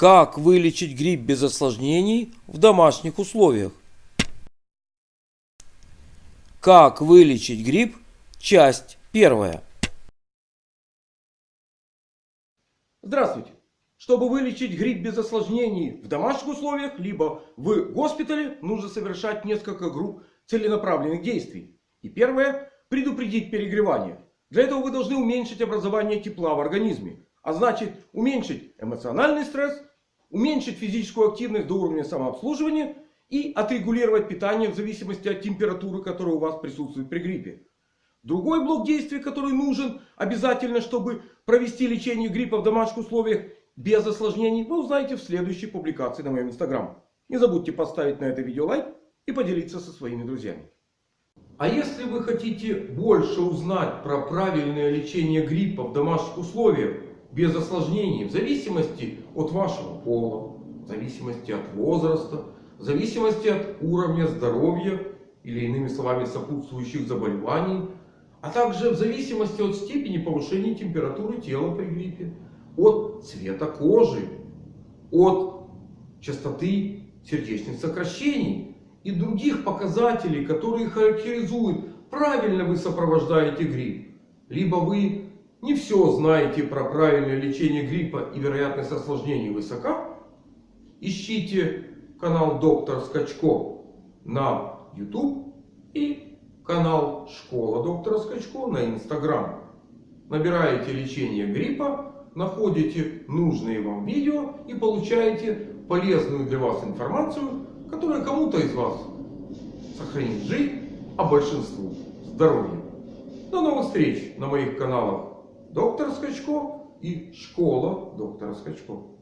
Как вылечить грипп без осложнений в домашних условиях? Как вылечить грипп? Часть первая. Здравствуйте! Чтобы вылечить грипп без осложнений в домашних условиях, либо в госпитале, нужно совершать несколько групп целенаправленных действий. И первое – предупредить перегревание. Для этого вы должны уменьшить образование тепла в организме. А значит уменьшить эмоциональный стресс, уменьшить физическую активность до уровня самообслуживания и отрегулировать питание в зависимости от температуры, которая у вас присутствует при гриппе. Другой блок действий, который нужен обязательно, чтобы провести лечение гриппа в домашних условиях без осложнений, вы узнаете в следующей публикации на моем инстаграм. Не забудьте поставить на это видео лайк и поделиться со своими друзьями. А если вы хотите больше узнать про правильное лечение гриппа в домашних условиях без осложнений, в зависимости от вашего пола, в зависимости от возраста, в зависимости от уровня здоровья или иными словами сопутствующих заболеваний, а также в зависимости от степени повышения температуры тела при гриппе, от цвета кожи, от частоты сердечных сокращений и других показателей, которые характеризуют, правильно вы сопровождаете грипп. Либо вы не все знаете про правильное лечение гриппа и вероятность осложнений высока. Ищите канал доктор Скачко на YouTube и канал Школа доктора Скачко на Instagram. Набираете лечение гриппа, находите нужные вам видео и получаете полезную для вас информацию, которая кому-то из вас сохранит жизнь, а большинству здоровье. До новых встреч на моих каналах Доктор Скачко и Школа доктора Скачко.